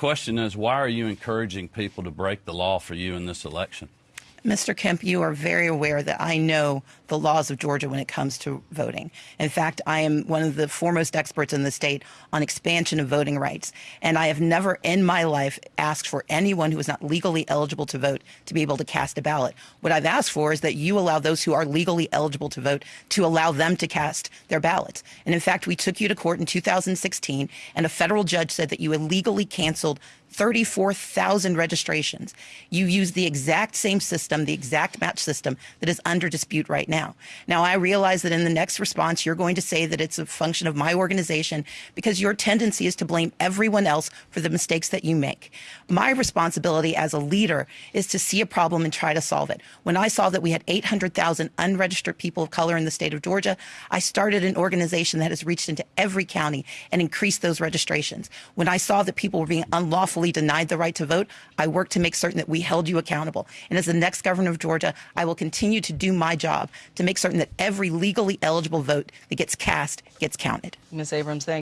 question is, why are you encouraging people to break the law for you in this election? Mr. Kemp, you are very aware that I know the laws of Georgia when it comes to voting. In fact, I am one of the foremost experts in the state on expansion of voting rights. And I have never in my life asked for anyone who is not legally eligible to vote to be able to cast a ballot. What I've asked for is that you allow those who are legally eligible to vote to allow them to cast their ballots. And in fact, we took you to court in 2016, and a federal judge said that you illegally canceled 34,000 registrations. You use the exact same system, the exact match system that is under dispute right now. Now, I realize that in the next response, you're going to say that it's a function of my organization because your tendency is to blame everyone else for the mistakes that you make. My responsibility as a leader is to see a problem and try to solve it. When I saw that we had 800,000 unregistered people of color in the state of Georgia, I started an organization that has reached into every county and increased those registrations. When I saw that people were being unlawfully denied the right to vote, I worked to make certain that we held you accountable. And as the next governor of Georgia, I will continue to do my job to make certain that every legally eligible vote that gets cast gets counted. Ms. Abrams, thank